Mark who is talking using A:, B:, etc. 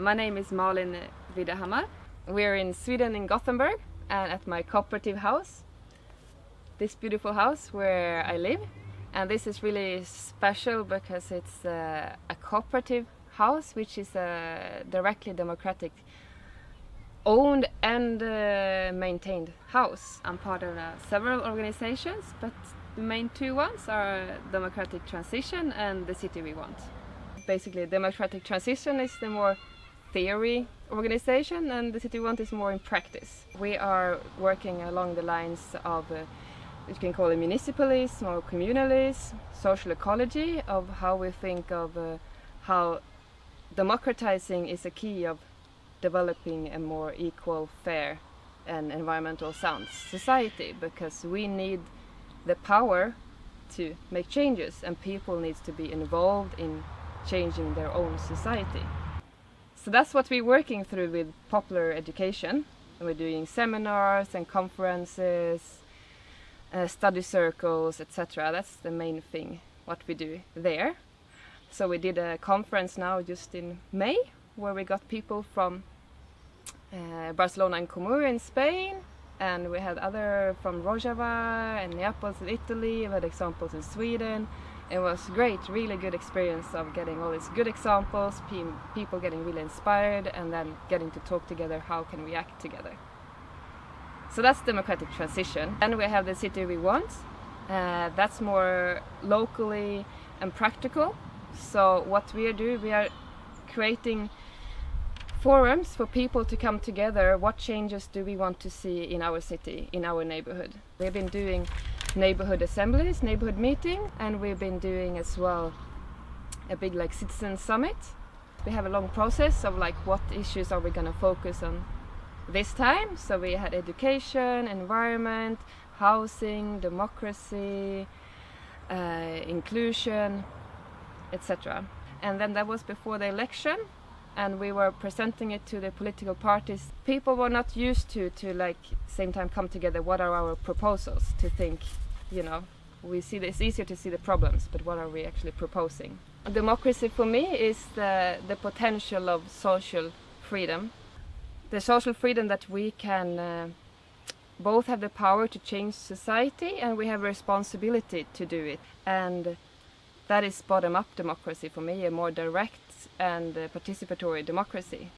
A: My name is Malin Widehammar. We're in Sweden in Gothenburg and at my cooperative house. This beautiful house where I live. And this is really special because it's a, a cooperative house which is a directly democratic owned and uh, maintained house. I'm part of uh, several organizations but the main two ones are Democratic Transition and the City We Want. Basically Democratic Transition is the more theory organization and the City Want is more in practice. We are working along the lines of uh, you can call it municipalism or communalism, social ecology, of how we think of uh, how democratizing is a key of developing a more equal, fair and environmental sound society because we need the power to make changes and people need to be involved in changing their own society. So that's what we're working through with popular education. We're doing seminars and conferences, uh, study circles, etc. That's the main thing, what we do there. So we did a conference now just in May where we got people from uh, Barcelona and Comur in Spain and we had other from Rojava and Neapels in Italy, we had examples in Sweden. It was great, really good experience of getting all these good examples, people getting really inspired and then getting to talk together, how can we act together. So that's democratic transition. And we have the city we want. Uh, that's more locally and practical. So what we are doing, we are creating forums for people to come together. What changes do we want to see in our city, in our neighborhood? We've been doing neighborhood assemblies, neighborhood meeting, and we've been doing as well a big like citizen summit. We have a long process of like what issues are we going to focus on this time. So we had education, environment, housing, democracy, uh, inclusion, etc. And then that was before the election and we were presenting it to the political parties. People were not used to to like same time come together. What are our proposals? To think, you know, we see it's easier to see the problems, but what are we actually proposing? Democracy for me is the the potential of social freedom, the social freedom that we can. Uh, both have the power to change society and we have responsibility to do it and that is bottom-up democracy for me, a more direct and uh, participatory democracy.